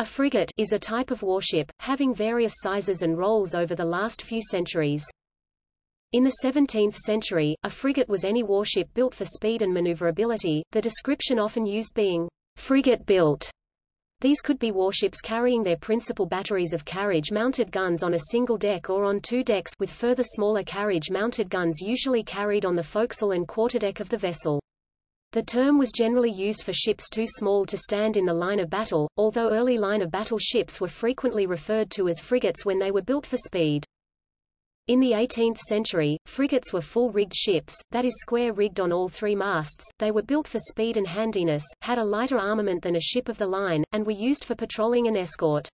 A frigate is a type of warship, having various sizes and roles over the last few centuries. In the 17th century, a frigate was any warship built for speed and maneuverability, the description often used being frigate-built. These could be warships carrying their principal batteries of carriage-mounted guns on a single deck or on two decks with further smaller carriage-mounted guns usually carried on the forecastle and quarterdeck of the vessel. The term was generally used for ships too small to stand in the line of battle, although early line of battle ships were frequently referred to as frigates when they were built for speed. In the 18th century, frigates were full-rigged ships, that is square-rigged on all three masts, they were built for speed and handiness, had a lighter armament than a ship of the line, and were used for patrolling and escort.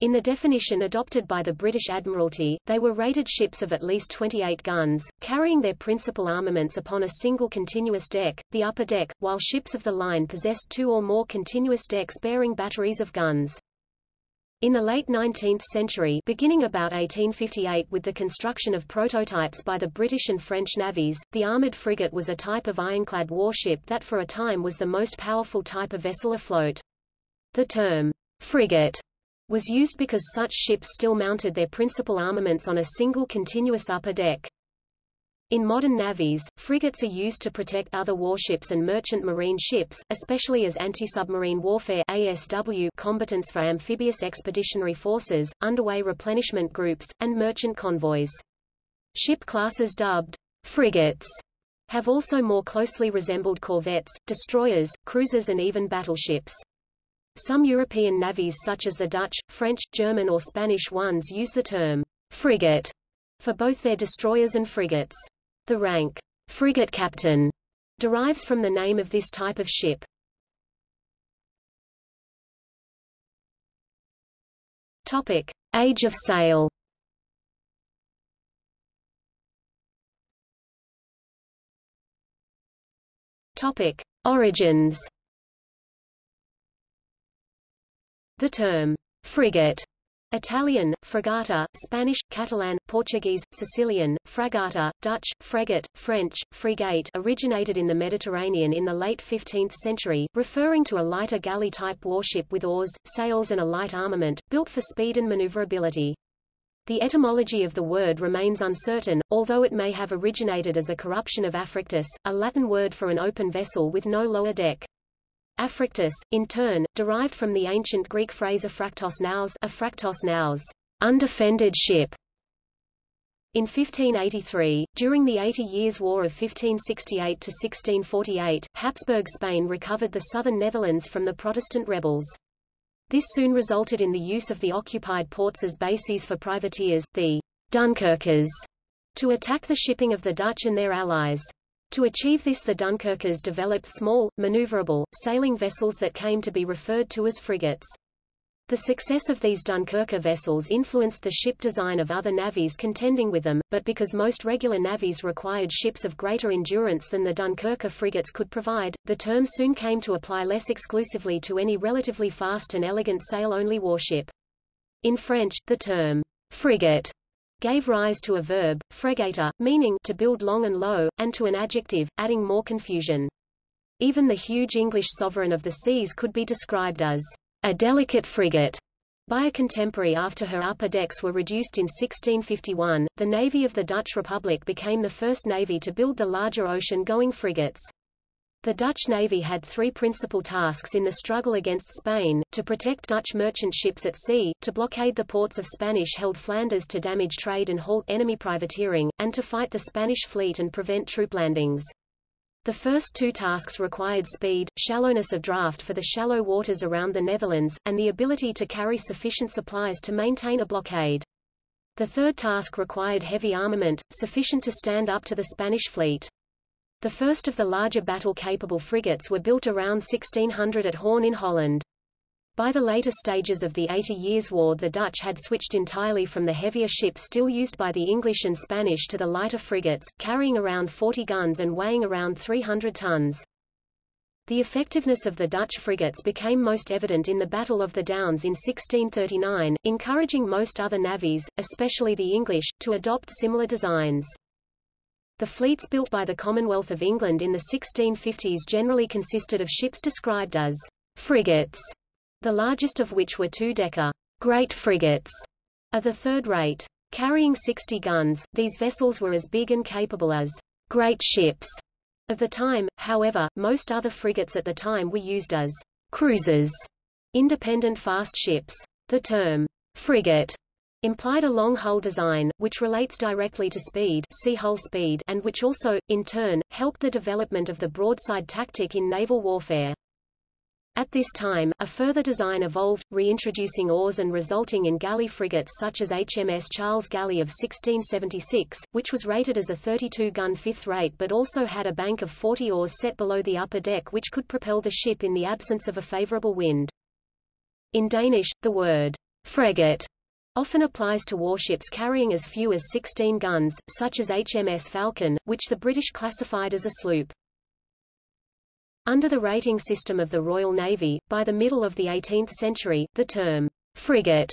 In the definition adopted by the British Admiralty, they were rated ships of at least 28 guns, carrying their principal armaments upon a single continuous deck, the upper deck, while ships of the line possessed two or more continuous decks bearing batteries of guns. In the late 19th century beginning about 1858 with the construction of prototypes by the British and French navies, the armoured frigate was a type of ironclad warship that for a time was the most powerful type of vessel afloat. The term, frigate, was used because such ships still mounted their principal armaments on a single continuous upper deck. In modern navies, frigates are used to protect other warships and merchant marine ships, especially as anti-submarine warfare ASW combatants for amphibious expeditionary forces, underway replenishment groups, and merchant convoys. Ship classes dubbed frigates have also more closely resembled corvettes, destroyers, cruisers and even battleships. Some European navies such as the Dutch, French, German or Spanish ones use the term frigate for both their destroyers and frigates. The rank frigate captain derives from the name of this type of ship. Topic: Age of sail. Topic: Origins. The term frigate Italian, fregata, Spanish, Catalan, Portuguese, Sicilian, fragata, Dutch, fregat, French, frigate originated in the Mediterranean in the late 15th century, referring to a lighter galley-type warship with oars, sails and a light armament, built for speed and maneuverability. The etymology of the word remains uncertain, although it may have originated as a corruption of affrictus, a Latin word for an open vessel with no lower deck. Affrictus, in turn, derived from the ancient Greek phrase aphractos naus, aphractos naus, undefended ship. In 1583, during the Eighty Years' War of 1568–1648, Habsburg Spain recovered the southern Netherlands from the Protestant rebels. This soon resulted in the use of the occupied ports as bases for privateers, the Dunkirkers, to attack the shipping of the Dutch and their allies. To achieve this the Dunkirkers developed small, maneuverable, sailing vessels that came to be referred to as frigates. The success of these Dunkirker vessels influenced the ship design of other navies contending with them, but because most regular navies required ships of greater endurance than the Dunkirker frigates could provide, the term soon came to apply less exclusively to any relatively fast and elegant sail-only warship. In French, the term frigate gave rise to a verb, frégater, meaning to build long and low, and to an adjective, adding more confusion. Even the huge English sovereign of the seas could be described as a delicate frigate by a contemporary after her upper decks were reduced in 1651. The Navy of the Dutch Republic became the first navy to build the larger ocean-going frigates. The Dutch Navy had three principal tasks in the struggle against Spain, to protect Dutch merchant ships at sea, to blockade the ports of Spanish-held Flanders to damage trade and halt enemy privateering, and to fight the Spanish fleet and prevent troop landings. The first two tasks required speed, shallowness of draft for the shallow waters around the Netherlands, and the ability to carry sufficient supplies to maintain a blockade. The third task required heavy armament, sufficient to stand up to the Spanish fleet. The first of the larger battle-capable frigates were built around 1600 at Hoorn in Holland. By the later stages of the Eighty Years' War the Dutch had switched entirely from the heavier ships still used by the English and Spanish to the lighter frigates, carrying around 40 guns and weighing around 300 tons. The effectiveness of the Dutch frigates became most evident in the Battle of the Downs in 1639, encouraging most other navies, especially the English, to adopt similar designs. The fleets built by the Commonwealth of England in the 1650s generally consisted of ships described as frigates, the largest of which were two-decker great frigates of the third rate. Carrying 60 guns, these vessels were as big and capable as great ships of the time, however, most other frigates at the time were used as cruisers, independent fast ships. The term frigate implied a long hull design, which relates directly to speed, see hull speed and which also, in turn, helped the development of the broadside tactic in naval warfare. At this time, a further design evolved, reintroducing oars and resulting in galley frigates such as HMS Charles Galley of 1676, which was rated as a 32-gun fifth rate but also had a bank of 40 oars set below the upper deck which could propel the ship in the absence of a favorable wind. In Danish, the word frigate often applies to warships carrying as few as 16 guns, such as HMS Falcon, which the British classified as a sloop. Under the rating system of the Royal Navy, by the middle of the 18th century, the term frigate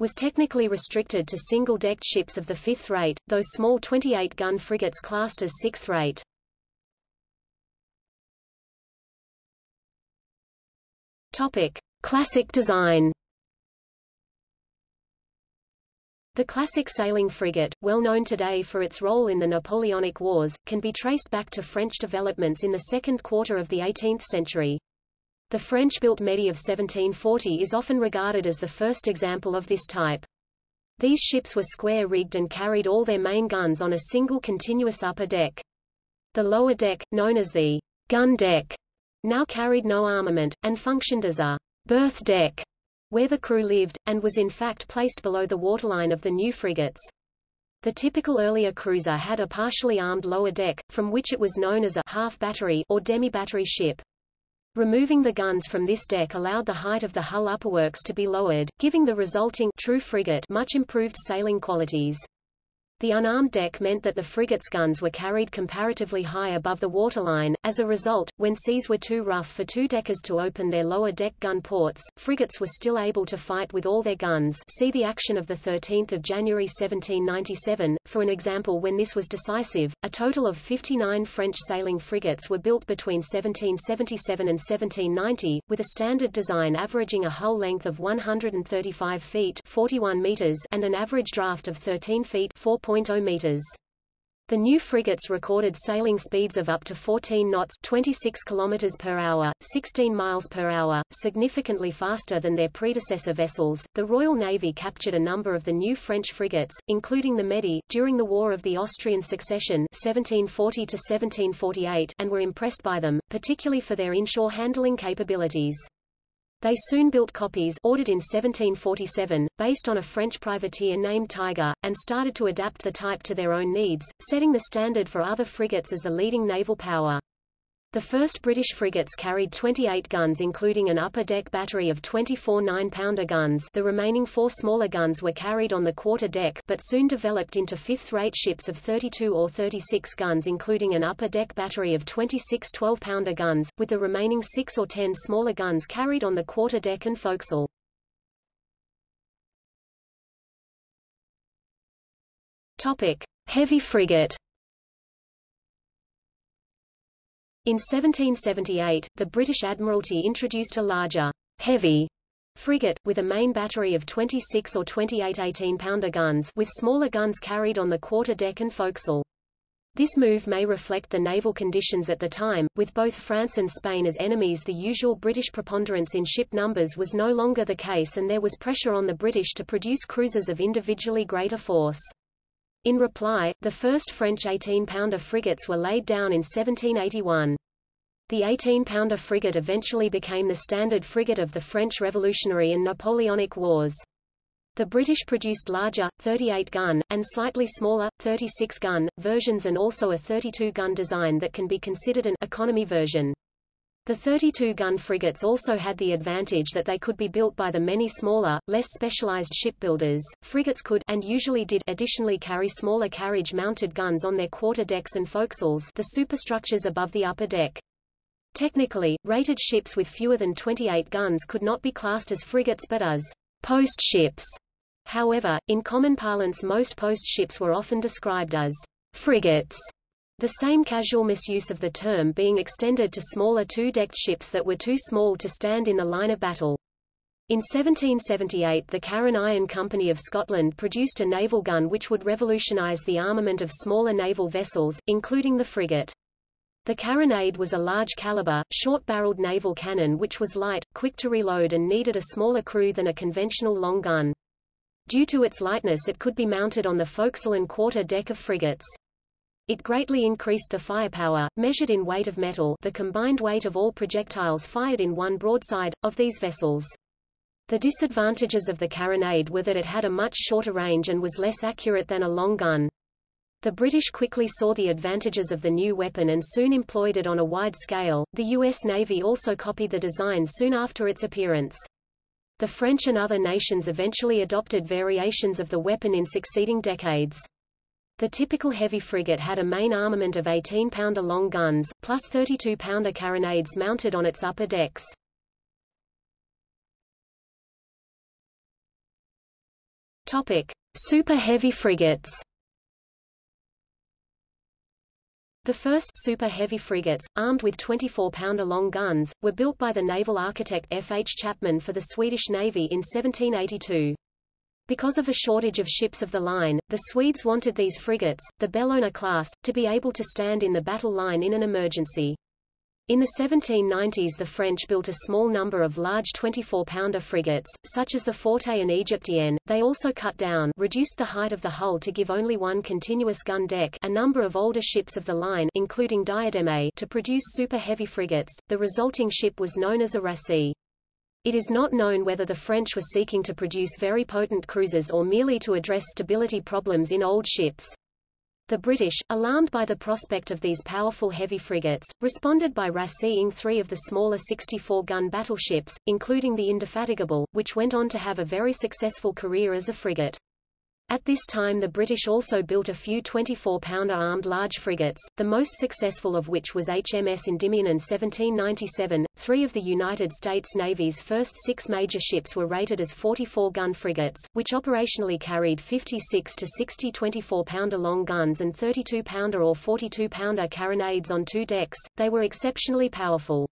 was technically restricted to single-decked ships of the fifth rate, though small 28-gun frigates classed as sixth rate. Topic: Classic design. The classic sailing frigate, well known today for its role in the Napoleonic Wars, can be traced back to French developments in the second quarter of the 18th century. The French-built Médée of 1740 is often regarded as the first example of this type. These ships were square-rigged and carried all their main guns on a single continuous upper deck. The lower deck, known as the gun deck, now carried no armament, and functioned as a berth deck where the crew lived, and was in fact placed below the waterline of the new frigates. The typical earlier cruiser had a partially armed lower deck, from which it was known as a half battery or demi-battery ship. Removing the guns from this deck allowed the height of the hull upperworks to be lowered, giving the resulting true frigate much improved sailing qualities. The unarmed deck meant that the frigate's guns were carried comparatively high above the waterline. As a result, when seas were too rough for two-deckers to open their lower deck gun ports, frigates were still able to fight with all their guns. See the action of the 13th of January 1797 for an example when this was decisive. A total of 59 French sailing frigates were built between 1777 and 1790, with a standard design averaging a hull length of 135 feet 41 meters and an average draft of 13 feet 4 4.0 meters. The new frigates recorded sailing speeds of up to 14 knots 26 kilometers per hour, 16 miles per hour, significantly faster than their predecessor vessels. The Royal Navy captured a number of the new French frigates, including the Médée, during the War of the Austrian Succession 1740 1748 and were impressed by them, particularly for their inshore handling capabilities. They soon built copies ordered in 1747, based on a French privateer named Tygre, and started to adapt the type to their own needs, setting the standard for other frigates as the leading naval power. The first British frigates carried 28 guns including an upper-deck battery of 24 9-pounder guns the remaining four smaller guns were carried on the quarter-deck but soon developed into fifth-rate ships of 32 or 36 guns including an upper-deck battery of 26 12-pounder guns, with the remaining 6 or 10 smaller guns carried on the quarter-deck and forecastle. Topic. Heavy frigate In 1778, the British Admiralty introduced a larger, heavy frigate, with a main battery of 26 or 28 18-pounder guns with smaller guns carried on the quarter-deck and forecastle. This move may reflect the naval conditions at the time, with both France and Spain as enemies the usual British preponderance in ship numbers was no longer the case and there was pressure on the British to produce cruisers of individually greater force. In reply, the first French 18-pounder frigates were laid down in 1781. The 18-pounder frigate eventually became the standard frigate of the French Revolutionary and Napoleonic Wars. The British produced larger, 38-gun, and slightly smaller, 36-gun, versions and also a 32-gun design that can be considered an economy version. The 32-gun frigates also had the advantage that they could be built by the many smaller, less specialized shipbuilders. Frigates could and usually did additionally carry smaller carriage-mounted guns on their quarter-decks and forecastles the superstructures above the upper deck. Technically, rated ships with fewer than 28 guns could not be classed as frigates but as post ships. However, in common parlance most post ships were often described as frigates the same casual misuse of the term being extended to smaller two-decked ships that were too small to stand in the line of battle. In 1778 the Carron Iron Company of Scotland produced a naval gun which would revolutionise the armament of smaller naval vessels, including the frigate. The carronade was a large-caliber, short-barreled naval cannon which was light, quick to reload and needed a smaller crew than a conventional long gun. Due to its lightness it could be mounted on the forecastle and quarter deck of frigates. It greatly increased the firepower, measured in weight of metal the combined weight of all projectiles fired in one broadside, of these vessels. The disadvantages of the carronade were that it had a much shorter range and was less accurate than a long gun. The British quickly saw the advantages of the new weapon and soon employed it on a wide scale. The U.S. Navy also copied the design soon after its appearance. The French and other nations eventually adopted variations of the weapon in succeeding decades. The typical heavy frigate had a main armament of 18-pounder long guns, plus 32-pounder carronades mounted on its upper decks. Topic: Super heavy frigates. The first super heavy frigates, armed with 24-pounder long guns, were built by the naval architect F. H. Chapman for the Swedish Navy in 1782. Because of a shortage of ships of the line, the Swedes wanted these frigates, the Bellona class, to be able to stand in the battle line in an emergency. In the 1790s the French built a small number of large 24-pounder frigates, such as the Forte and Egyptienne. They also cut down reduced the height of the hull to give only one continuous gun deck a number of older ships of the line including Diademe to produce super-heavy frigates. The resulting ship was known as a razee. It is not known whether the French were seeking to produce very potent cruisers or merely to address stability problems in old ships. The British, alarmed by the prospect of these powerful heavy frigates, responded by razeeing three of the smaller 64-gun battleships, including the Indefatigable, which went on to have a very successful career as a frigate. At this time the British also built a few 24-pounder armed large frigates, the most successful of which was HMS Endymion in 1797. Three of the United States Navy's first six major ships were rated as 44-gun frigates, which operationally carried 56 to 60 24-pounder long guns and 32-pounder or 42-pounder carronades on two decks. They were exceptionally powerful.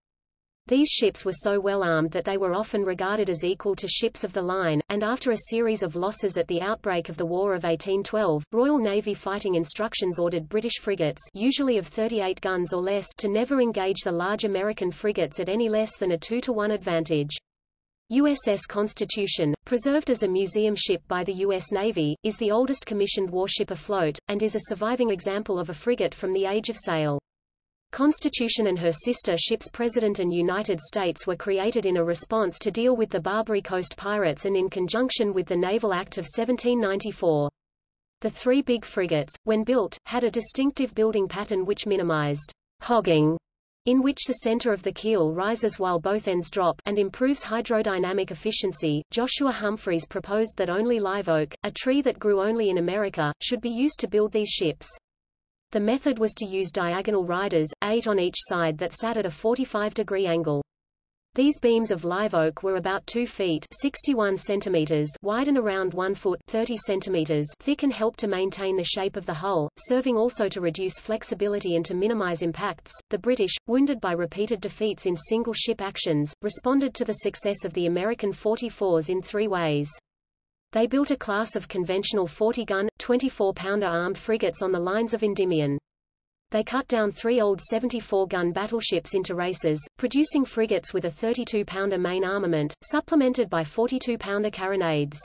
These ships were so well armed that they were often regarded as equal to ships of the line, and after a series of losses at the outbreak of the War of 1812, Royal Navy fighting instructions ordered British frigates usually of 38 guns or less to never engage the large American frigates at any less than a 2 to 1 advantage. USS Constitution, preserved as a museum ship by the U.S. Navy, is the oldest commissioned warship afloat, and is a surviving example of a frigate from the Age of Sail. Constitution and her sister ships President and United States were created in a response to deal with the Barbary Coast pirates and in conjunction with the Naval Act of 1794. The three big frigates, when built, had a distinctive building pattern which minimized hogging, in which the center of the keel rises while both ends drop, and improves hydrodynamic efficiency. Joshua Humphreys proposed that only live oak, a tree that grew only in America, should be used to build these ships. The method was to use diagonal riders, eight on each side that sat at a 45-degree angle. These beams of live oak were about 2 feet 61 centimeters wide and around 1 foot 30 centimeters thick and helped to maintain the shape of the hull, serving also to reduce flexibility and to minimize impacts. The British, wounded by repeated defeats in single ship actions, responded to the success of the American 44s in three ways. They built a class of conventional 40-gun, 24-pounder armed frigates on the lines of Endymion. They cut down three old 74-gun battleships into razees, producing frigates with a 32-pounder main armament, supplemented by 42-pounder carronades.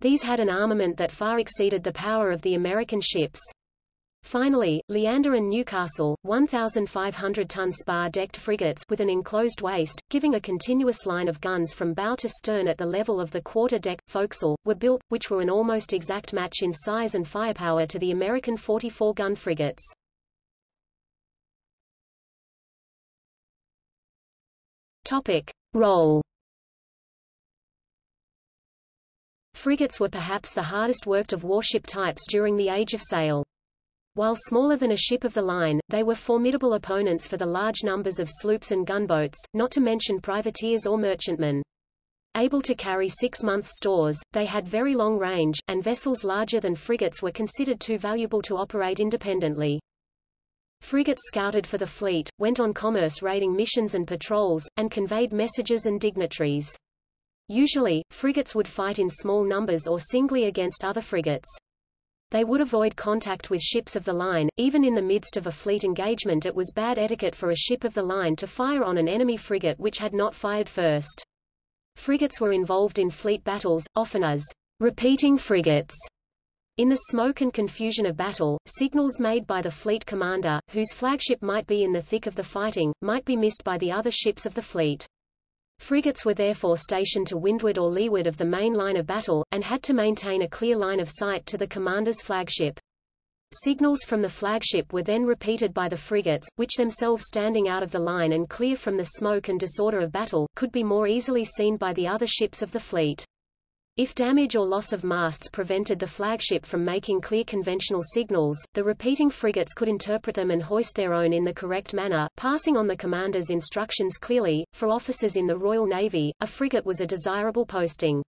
These had an armament that far exceeded the power of the American ships. Finally, Leander and Newcastle, 1,500-ton spar-decked frigates with an enclosed waist, giving a continuous line of guns from bow to stern at the level of the quarter-deck, forecastle, were built, which were an almost exact match in size and firepower to the American 44-gun frigates. Topic. Role Frigates were perhaps the hardest worked of warship types during the Age of Sail. While smaller than a ship of the line, they were formidable opponents for the large numbers of sloops and gunboats, not to mention privateers or merchantmen. Able to carry six-month stores, they had very long range, and vessels larger than frigates were considered too valuable to operate independently. Frigates scouted for the fleet, went on commerce raiding missions and patrols, and conveyed messages and dignitaries. Usually, frigates would fight in small numbers or singly against other frigates. They would avoid contact with ships of the line, even in the midst of a fleet engagement it was bad etiquette for a ship of the line to fire on an enemy frigate which had not fired first. Frigates were involved in fleet battles, often as repeating frigates. In the smoke and confusion of battle, signals made by the fleet commander, whose flagship might be in the thick of the fighting, might be missed by the other ships of the fleet. Frigates were therefore stationed to windward or leeward of the main line of battle, and had to maintain a clear line of sight to the commander's flagship. Signals from the flagship were then repeated by the frigates, which themselves standing out of the line and clear from the smoke and disorder of battle, could be more easily seen by the other ships of the fleet. If damage or loss of masts prevented the flagship from making clear conventional signals, the repeating frigates could interpret them and hoist their own in the correct manner, passing on the commander's instructions clearly. For officers in the Royal Navy, a frigate was a desirable posting.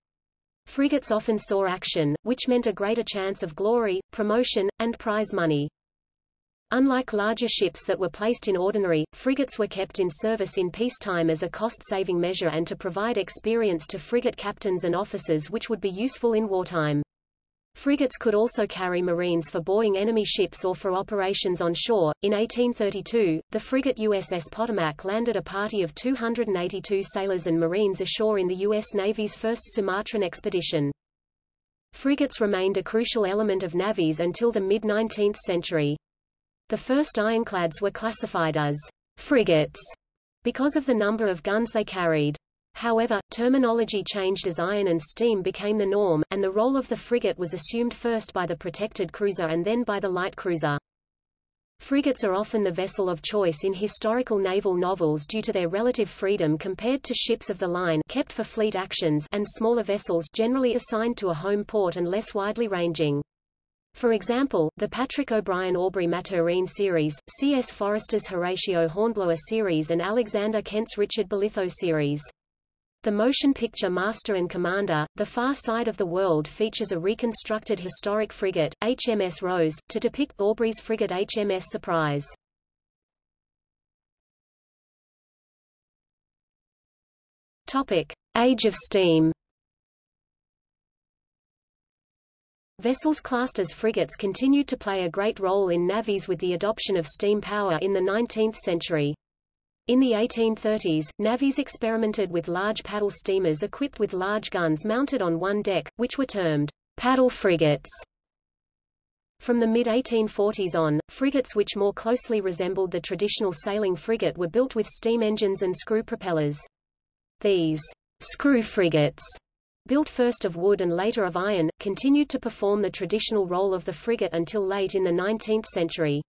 Frigates often saw action, which meant a greater chance of glory, promotion, and prize money. Unlike larger ships that were placed in ordinary, frigates were kept in service in peacetime as a cost-saving measure and to provide experience to frigate captains and officers which would be useful in wartime. Frigates could also carry marines for boarding enemy ships or for operations on shore. In 1832, the frigate USS Potomac landed a party of 282 sailors and marines ashore in the U.S. Navy's first Sumatran expedition. Frigates remained a crucial element of navies until the mid-19th century. The first ironclads were classified as frigates because of the number of guns they carried. However, terminology changed as iron and steam became the norm, and the role of the frigate was assumed first by the protected cruiser and then by the light cruiser. Frigates are often the vessel of choice in historical naval novels due to their relative freedom compared to ships of the line kept for fleet actions and smaller vessels generally assigned to a home port and less widely ranging. For example, the Patrick O'Brian Aubrey Maturin series, C.S. Forester's Horatio Hornblower series and Alexander Kent's Richard Bolitho series. The motion picture Master and Commander, The Far Side of the World features a reconstructed historic frigate, HMS Rose, to depict Aubrey's frigate HMS Surprise. Topic. Age of steam Vessels classed as frigates continued to play a great role in navies with the adoption of steam power in the 19th century. In the 1830s, navies experimented with large paddle steamers equipped with large guns mounted on one deck, which were termed paddle frigates. From the mid-1840s on, frigates which more closely resembled the traditional sailing frigate were built with steam engines and screw propellers. These screw frigates built first of wood and later of iron, continued to perform the traditional role of the frigate until late in the 19th century.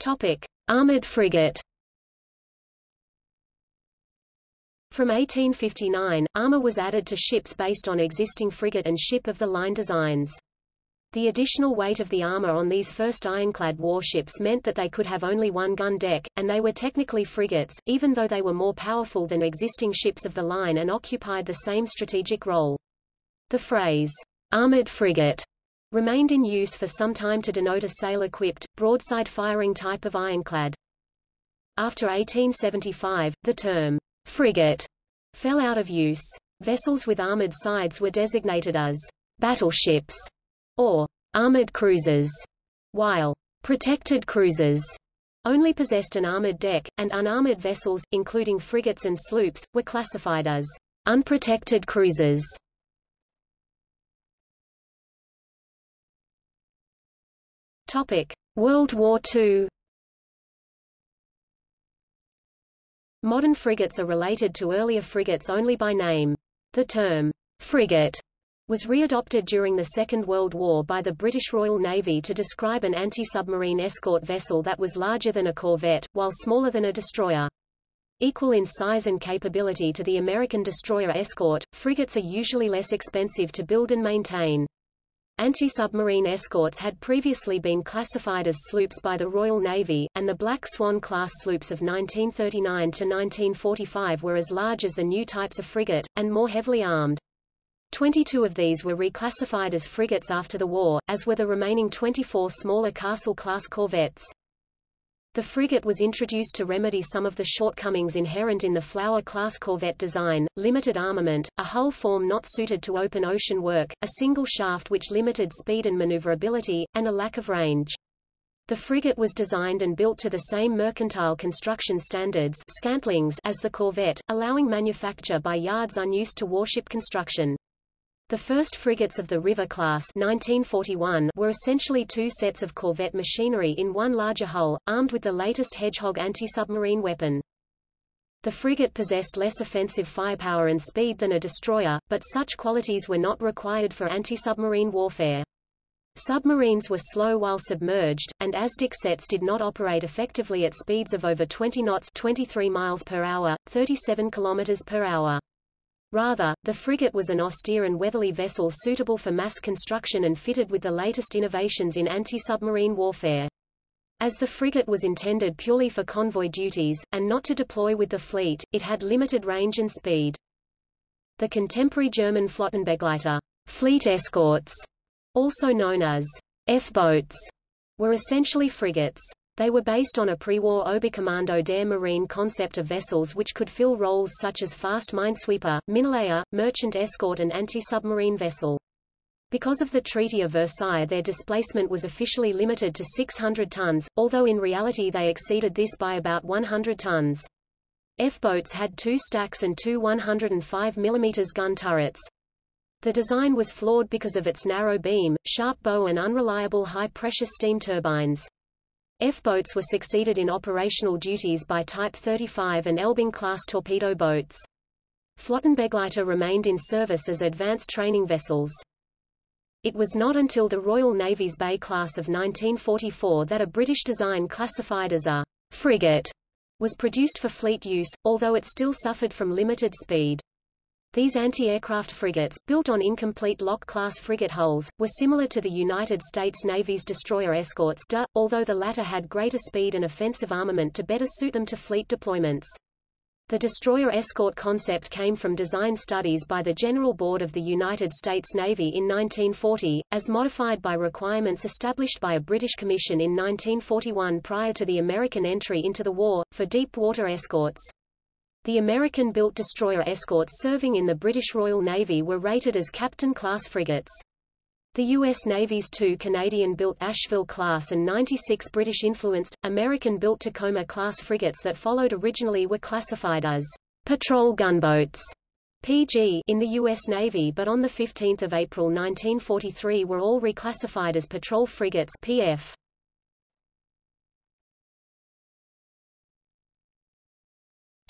Topic: Armored frigate. From 1859, armor was added to ships based on existing frigate and ship of the line designs. The additional weight of the armor on these first ironclad warships meant that they could have only one gun deck, and they were technically frigates, even though they were more powerful than existing ships of the line and occupied the same strategic role. The phrase, armored frigate, remained in use for some time to denote a sail-equipped, broadside-firing type of ironclad. After 1875, the term, frigate, fell out of use. Vessels with armored sides were designated as battleships or armored cruisers, while protected cruisers only possessed an armored deck, and unarmored vessels, including frigates and sloops, were classified as unprotected cruisers. Topic: World War II. Modern frigates are related to earlier frigates only by name. The term frigate was readopted during the Second World War by the British Royal Navy to describe an anti-submarine escort vessel that was larger than a corvette, while smaller than a destroyer. Equal in size and capability to the American destroyer escort, frigates are usually less expensive to build and maintain. Anti-submarine escorts had previously been classified as sloops by the Royal Navy, and the Black Swan-class sloops of 1939 to 1945 were as large as the new types of frigate, and more heavily armed. 22 of these were reclassified as frigates after the war, as were the remaining 24 smaller Castle-class corvettes. The frigate was introduced to remedy some of the shortcomings inherent in the Flower-class corvette design, limited armament, a hull form not suited to open ocean work, a single shaft which limited speed and maneuverability, and a lack of range. The frigate was designed and built to the same mercantile construction standards scantlings as the corvette, allowing manufacture by yards unused to warship construction. The first frigates of the River class 1941 were essentially two sets of corvette machinery in one larger hull, armed with the latest Hedgehog anti-submarine weapon. The frigate possessed less offensive firepower and speed than a destroyer, but such qualities were not required for anti-submarine warfare. Submarines were slow while submerged, and ASDIC sets did not operate effectively at speeds of over 20 knots 23 miles per hour, 37 kilometers per hour. Rather, the frigate was an austere and weatherly vessel suitable for mass construction and fitted with the latest innovations in anti-submarine warfare. As the frigate was intended purely for convoy duties, and not to deploy with the fleet, it had limited range and speed. The contemporary German Flottenbegleiter fleet escorts, also known as F-boats, were essentially frigates. They were based on a pre-war Oberkommando der Marine concept of vessels which could fill roles such as fast minesweeper, minelayer, merchant escort and anti-submarine vessel. Because of the Treaty of Versailles their displacement was officially limited to 600 tons, although in reality they exceeded this by about 100 tons. F-boats had two stacks and two 105 mm gun turrets. The design was flawed because of its narrow beam, sharp bow and unreliable high-pressure steam turbines. F-boats were succeeded in operational duties by Type 35 and Elbing-class torpedo boats. Flottenbegleiter remained in service as advanced training vessels. It was not until the Royal Navy's Bay class of 1944 that a British design classified as a frigate was produced for fleet use, although it still suffered from limited speed. These anti-aircraft frigates, built on incomplete Loch-class frigate hulls, were similar to the United States Navy's destroyer escorts DE, although the latter had greater speed and offensive armament to better suit them to fleet deployments. The destroyer escort concept came from design studies by the General Board of the United States Navy in 1940, as modified by requirements established by a British commission in 1941 prior to the American entry into the war, for deep water escorts. The American-built destroyer escorts serving in the British Royal Navy were rated as Captain-class frigates. The U.S. Navy's two Canadian-built Asheville-class and 96 British-influenced, American-built Tacoma-class frigates that followed originally were classified as patrol gunboats PG in the U.S. Navy but on 15 April 1943 were all reclassified as patrol frigates PF.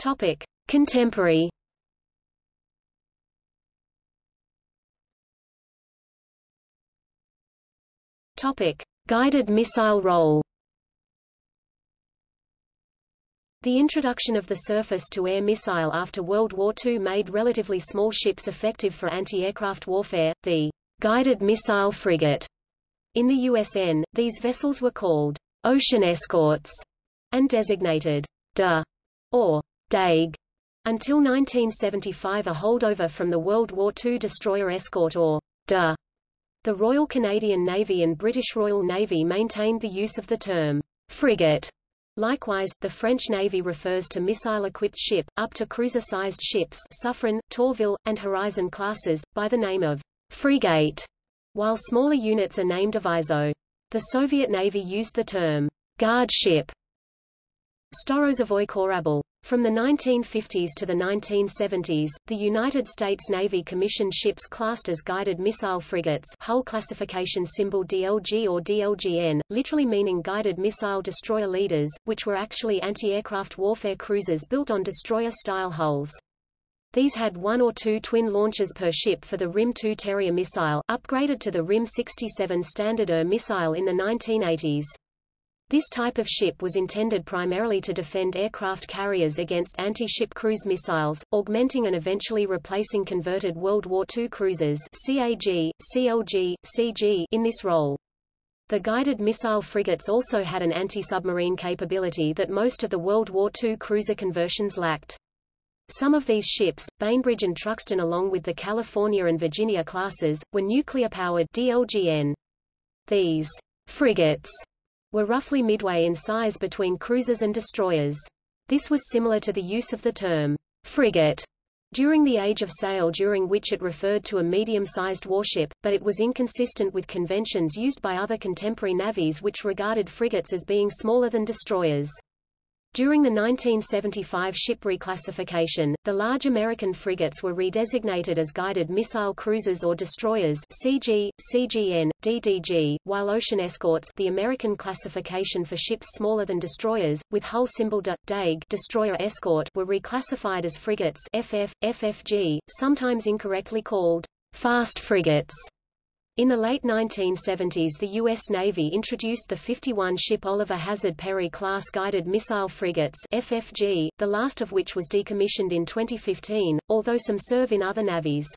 Topic: Contemporary. Topic: Guided missile role. The introduction of the surface-to-air missile after World War II made relatively small ships effective for anti-aircraft warfare, the guided missile frigate. In the USN, these vessels were called ocean escorts and designated DE or DEG. Until 1975 a holdover from the World War II destroyer escort or DE. The Royal Canadian Navy and British Royal Navy maintained the use of the term frigate. Likewise, the French Navy refers to missile-equipped ship, up to cruiser-sized ships Suffren, Tourville, and Horizon classes, by the name of frigate, while smaller units are named aviso. The Soviet Navy used the term guard ship. Storozhevoy Korabl. From the 1950s to the 1970s, the United States Navy commissioned ships classed as guided missile frigates hull classification symbol DLG or DLGN, literally meaning guided missile destroyer leaders, which were actually anti-aircraft warfare cruisers built on destroyer-style hulls. These had one or two twin launchers per ship for the RIM-2 Terrier missile, upgraded to the RIM-67 Standard Air missile in the 1980s. This type of ship was intended primarily to defend aircraft carriers against anti-ship cruise missiles, augmenting and eventually replacing converted World War II cruisers CAG, CLG, CG in this role. The guided missile frigates also had an anti-submarine capability that most of the World War II cruiser conversions lacked. Some of these ships, Bainbridge and Truxtun along with the California and Virginia classes, were nuclear-powered DLGN. These frigates were roughly midway in size between cruisers and destroyers. This was similar to the use of the term frigate during the Age of Sail during which it referred to a medium-sized warship, but it was inconsistent with conventions used by other contemporary navies which regarded frigates as being smaller than destroyers. During the 1975 ship reclassification, the large American frigates were redesignated as guided missile cruisers or destroyers CG, CGN, DDG, while ocean escorts the American classification for ships smaller than destroyers, with hull symbol DE, DEG destroyer escort were reclassified as frigates FF, FFG, sometimes incorrectly called fast frigates. In the late 1970s the U.S. Navy introduced the 51-ship Oliver Hazard Perry-class guided missile frigates FFG, the last of which was decommissioned in 2015, although some serve in other navies.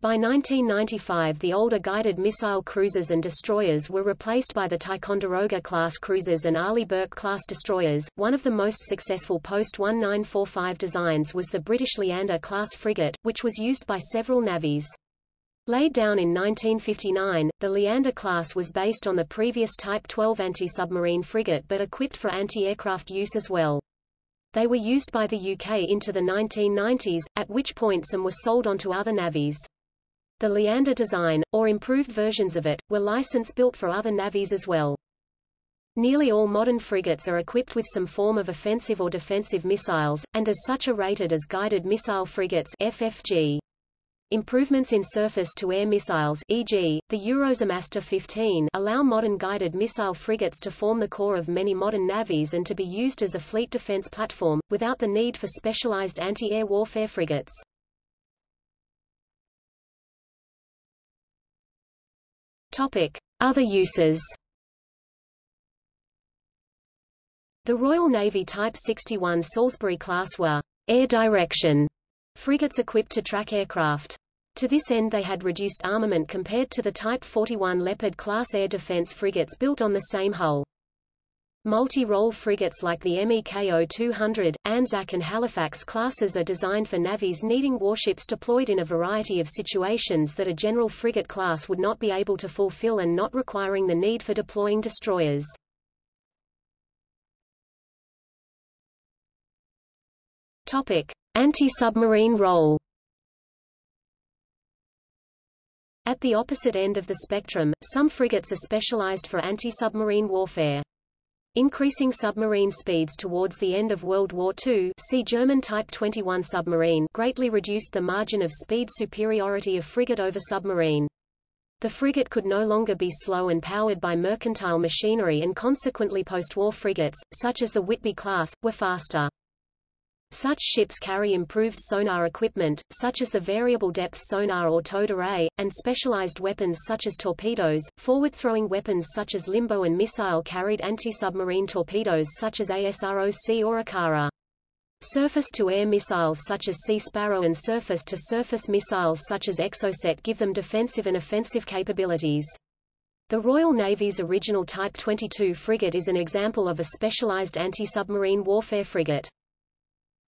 By 1995 the older guided missile cruisers and destroyers were replaced by the Ticonderoga-class cruisers and Arleigh Burke-class destroyers. One of the most successful post-1945 designs was the British Leander-class frigate, which was used by several navies. Laid down in 1959, the Leander class was based on the previous Type 12 anti-submarine frigate but equipped for anti-aircraft use as well. They were used by the UK into the 1990s, at which point some were sold onto other navies. The Leander design, or improved versions of it, were license-built for other navies as well. Nearly all modern frigates are equipped with some form of offensive or defensive missiles, and as such are rated as guided missile frigates FFG. Improvements in surface-to-air missiles e.g., the Eurosam Aster 15 allow modern guided missile frigates to form the core of many modern navies and to be used as a fleet defense platform, without the need for specialized anti-air warfare frigates. Topic. Other uses The Royal Navy Type 61 Salisbury class were air direction frigates equipped to track aircraft. To this end they had reduced armament compared to the Type 41 Leopard-class air defense frigates built on the same hull. Multi-role frigates like the MEKO 200, Anzac and Halifax classes are designed for navies needing warships deployed in a variety of situations that a general frigate class would not be able to fulfill and not requiring the need for deploying destroyers. Topic: Anti-submarine role At the opposite end of the spectrum, some frigates are specialized for anti-submarine warfare. Increasing submarine speeds towards the end of World War II see German Type 21 submarine greatly reduced the margin of speed superiority of frigate over submarine. The frigate could no longer be slow and powered by mercantile machinery and consequently post-war frigates, such as the Whitby class, were faster. Such ships carry improved sonar equipment, such as the variable depth sonar or towed array, and specialized weapons such as torpedoes, forward-throwing weapons such as limbo and missile-carried anti-submarine torpedoes such as ASROC or Ikara. Surface-to-air missiles such as Sea Sparrow and surface-to-surface missiles such as Exocet give them defensive and offensive capabilities. The Royal Navy's original Type 22 frigate is an example of a specialized anti-submarine warfare frigate.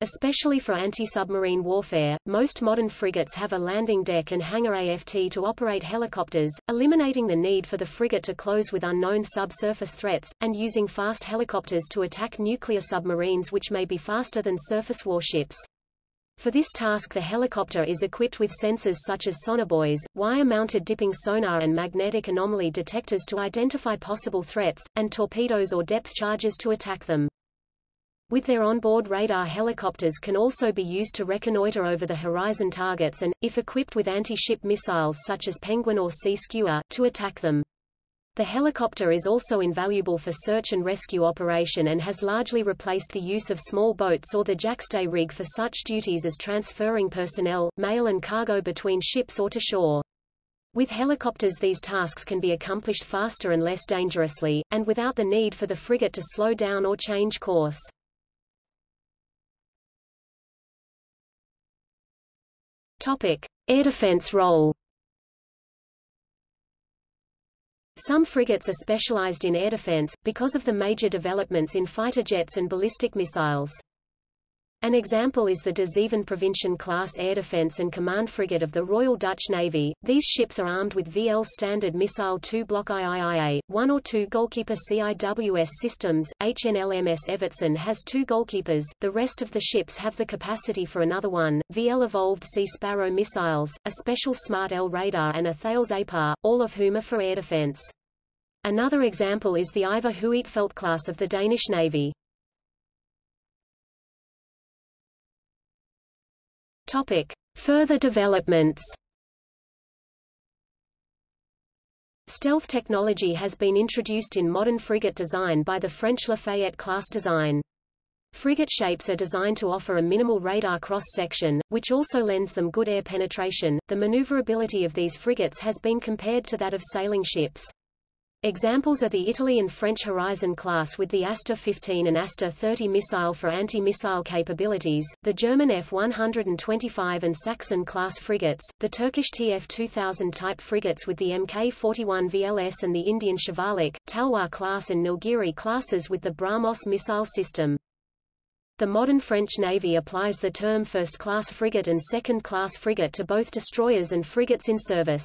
Especially for anti-submarine warfare, most modern frigates have a landing deck and hangar AFT to operate helicopters, eliminating the need for the frigate to close with unknown subsurface threats, and using fast helicopters to attack nuclear submarines which may be faster than surface warships. For this task the helicopter is equipped with sensors such as sonobuoys, wire-mounted dipping sonar and magnetic anomaly detectors to identify possible threats, and torpedoes or depth charges to attack them. With their onboard radar helicopters can also be used to reconnoiter over the horizon targets and, if equipped with anti-ship missiles such as Penguin or Sea Skua, to attack them. The helicopter is also invaluable for search and rescue operation and has largely replaced the use of small boats or the jackstay rig for such duties as transferring personnel, mail and cargo between ships or to shore. With helicopters these tasks can be accomplished faster and less dangerously, and without the need for the frigate to slow down or change course. Topic: Air defense role. Some frigates are specialized in air defense, because of the major developments in fighter jets and ballistic missiles. An example is the De Zeven class air defense and command frigate of the Royal Dutch Navy. These ships are armed with VL standard missile 2 block IIIA, 1 or 2 goalkeeper CIWS systems. HNLMS Evertsen has two goalkeepers, the rest of the ships have the capacity for another one. VL evolved Sea Sparrow missiles, a special Smart L radar and a Thales APAR, all of whom are for air defense. Another example is the Ivar Huitfeldt class of the Danish Navy. Topic. Further developments Stealth technology has been introduced in modern frigate design by the French Lafayette class design. Frigate shapes are designed to offer a minimal radar cross-section, which also lends them good air penetration. The maneuverability of these frigates has been compared to that of sailing ships. Examples are the Italy and French Horizon class with the Aster 15 and Aster 30 missile for anti-missile capabilities, the German F-125 and Sachsen class frigates, the Turkish TF-2000 type frigates with the Mk-41 VLS and the Indian Shivalik, Talwar class and Nilgiri classes with the BrahMos missile system. The modern French Navy applies the term first-class frigate and second-class frigate to both destroyers and frigates in service.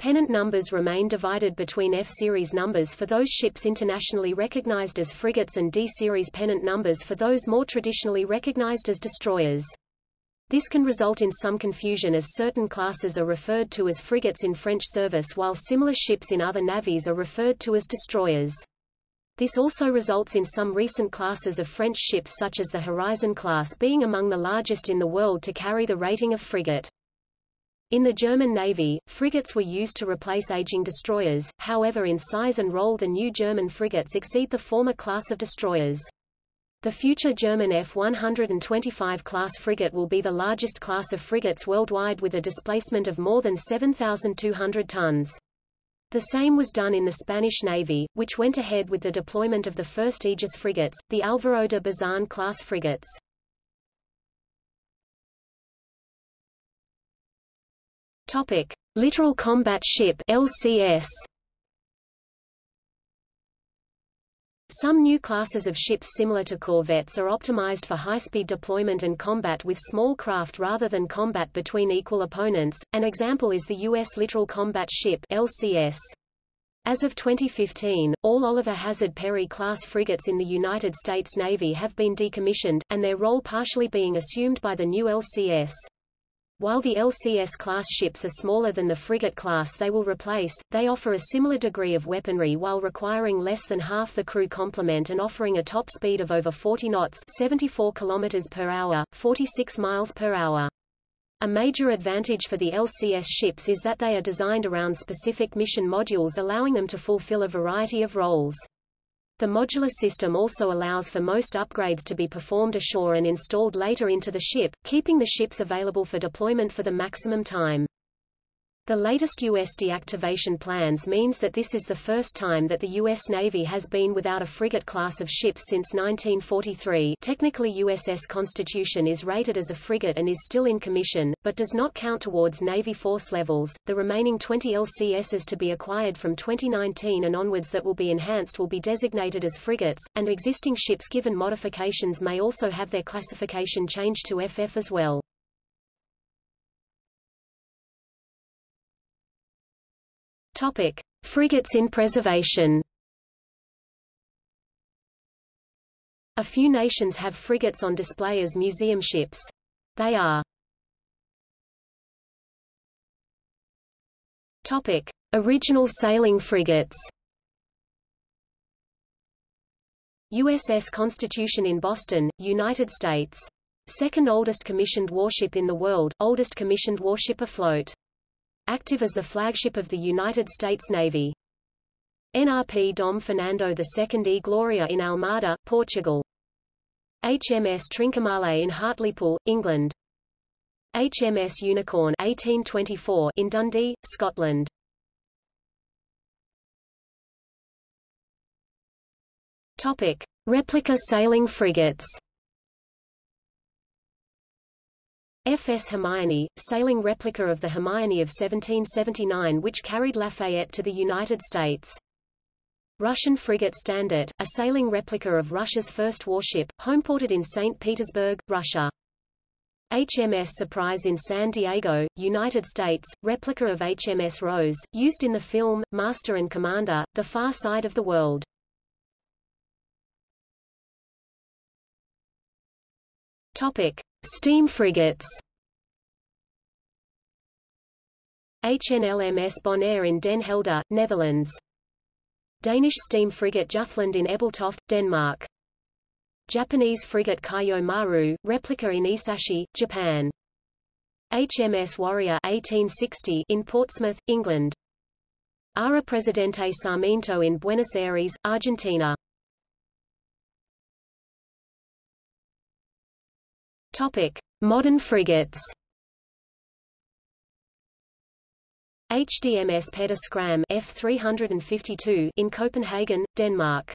Pennant numbers remain divided between F-series numbers for those ships internationally recognized as frigates and D-series pennant numbers for those more traditionally recognized as destroyers. This can result in some confusion as certain classes are referred to as frigates in French service while similar ships in other navies are referred to as destroyers. This also results in some recent classes of French ships such as the Horizon class being among the largest in the world to carry the rating of frigate. In the German Navy, frigates were used to replace aging destroyers, however in size and role the new German frigates exceed the former class of destroyers. The future German F-125 class frigate will be the largest class of frigates worldwide with a displacement of more than 7,200 tons. The same was done in the Spanish Navy, which went ahead with the deployment of the first Aegis frigates, the Alvaro de Bazan class frigates. Topic: Littoral Combat Ship (LCS). Some new classes of ships similar to corvettes are optimized for high-speed deployment and combat with small craft rather than combat between equal opponents. An example is the U.S. Littoral Combat Ship (LCS). As of 2015, all Oliver Hazard Perry class frigates in the United States Navy have been decommissioned, and their role partially being assumed by the new LCS. While the LCS-class ships are smaller than the frigate class they will replace, they offer a similar degree of weaponry while requiring less than half the crew complement and offering a top speed of over 40 knots 74 km per hour, 46 miles per hour. A major advantage for the LCS ships is that they are designed around specific mission modules allowing them to fulfill a variety of roles. The modular system also allows for most upgrades to be performed ashore and installed later into the ship, keeping the ships available for deployment for the maximum time. The latest U.S. deactivation plans means that this is the first time that the U.S. Navy has been without a frigate class of ships since 1943 technically USS Constitution is rated as a frigate and is still in commission, but does not count towards Navy force levels. The remaining 20 LCSs to be acquired from 2019 and onwards that will be enhanced will be designated as frigates, and existing ships given modifications may also have their classification changed to FF as well. Topic: Frigates in preservation. A few nations have frigates on display as museum ships. They are Topic: Original sailing frigates. USS Constitution in Boston, United States. Second oldest commissioned warship in the world, oldest commissioned warship afloat active as the flagship of the United States Navy. NRP Dom Fernando II e Gloria in Almada, Portugal. HMS Trincomalee in Hartlepool, England. HMS Unicorn 1824 in Dundee, Scotland. Topic: Replica sailing frigates. F.S. Hermione, sailing replica of the Hermione of 1779 which carried Lafayette to the United States. Russian frigate Standart, a sailing replica of Russia's first warship, homeported in St. Petersburg, Russia. HMS Surprise in San Diego, United States, replica of HMS Rose, used in the film, Master and Commander, The Far Side of the World. Topic. Steam frigates HNLMS Bonaire in Den Helder, Netherlands. Danish steam frigate Jutland in Ebeltoft, Denmark. Japanese frigate Kaiyo Maru, replica in Esashi, Japan. HMS Warrior 1860 in Portsmouth, England. Ara Presidente Sarmiento in Buenos Aires, Argentina. Topic: Modern frigates. HDMS Peder Skram F352 in Copenhagen, Denmark.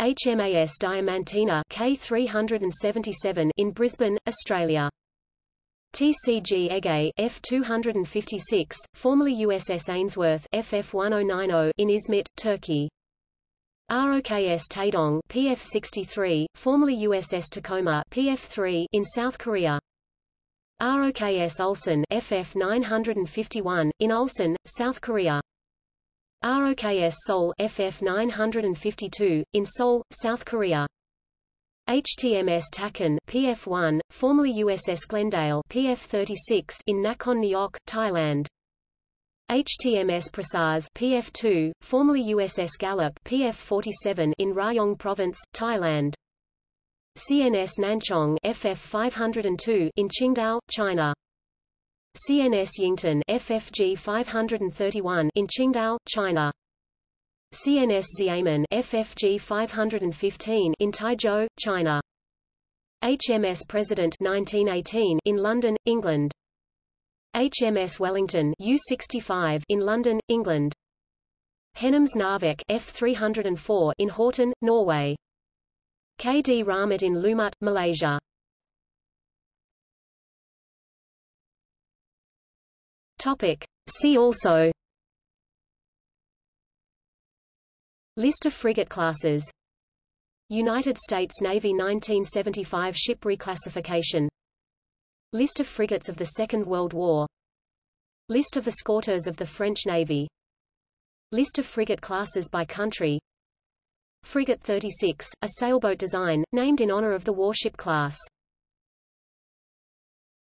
HMAS Diamantina K377 in Brisbane, Australia. TCG Ege F256, formerly USS Ainsworth FF1090 in Izmit, Turkey. ROKS Taedong PF63, formerly USS Tacoma PF3 in South Korea. ROKS Ulsan FF951, in Ulsan, South Korea. ROKS Seoul FF952, in Seoul, South Korea. HTMS Takon PF1, formerly USS Glendale PF36 in Nakhon Nayok, Thailand. HTMS Prasae PF2, formerly USS Gallup PF47 in Rayong Province, Thailand. CNS Nanchong FF502 in Qingdao, China. CNS Yingtan FFG 531 in Qingdao, China. CNS Xiamen FFG 515 in Taizhou, China. HMS President 1918 in London, England. HMS Wellington U65 in London, England. HNoMS Narvik F304 in Horten, Norway. KD Rahmat in Lumut, Malaysia. Topic. See also List of frigate classes United States Navy 1975 ship reclassification List of frigates of the Second World War. List of escorteurs of the French Navy. List of frigate classes by country. Frigate 36, a sailboat design, named in honor of the warship class.